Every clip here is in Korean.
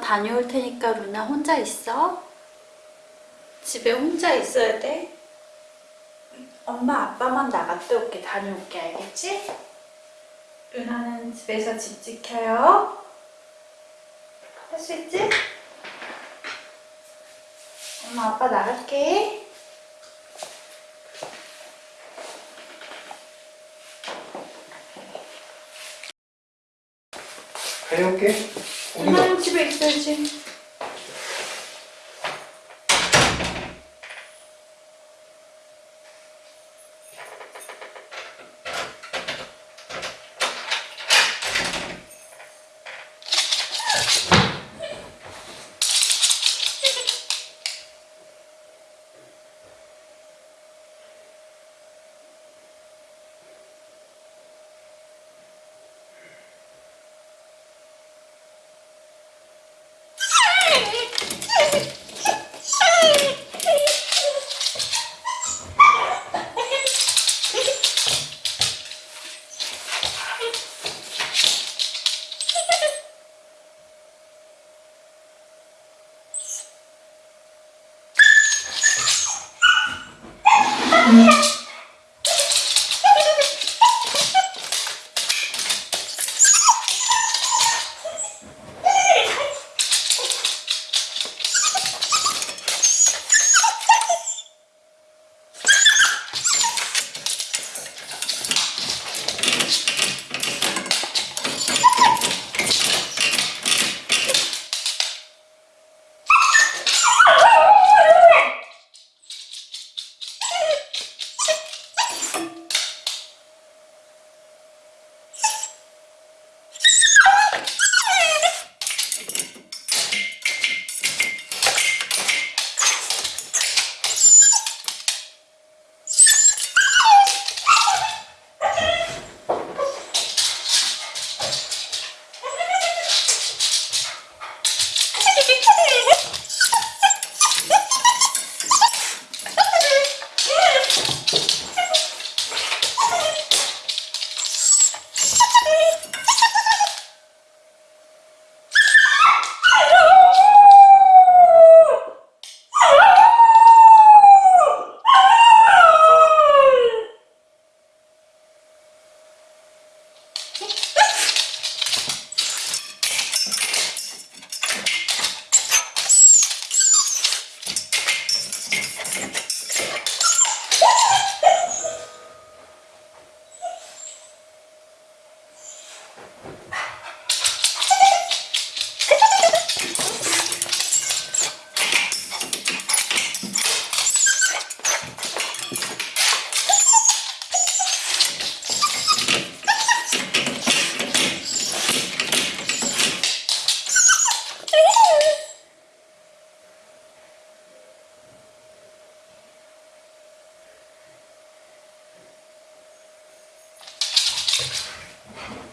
다녀올 테니까 루나 혼자 있어. 집에 혼자 있어야 돼. 엄마 아빠만 나갔다 올게 다녀올게 알겠지? 루나는 집에서 집 지켜요. 할 수 있지? 엄마 아빠 나갈게. 다녀올게. Bunlar mı ki bekleyeceğim? Yeah. Thanks. Thank.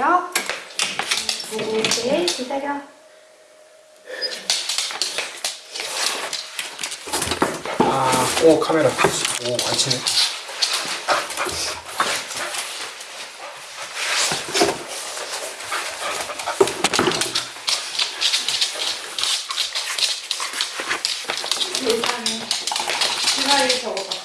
기다려. 이제 기다려. 아, 오 카메라. 오 관치네. 세상에. 주사위 적어봐.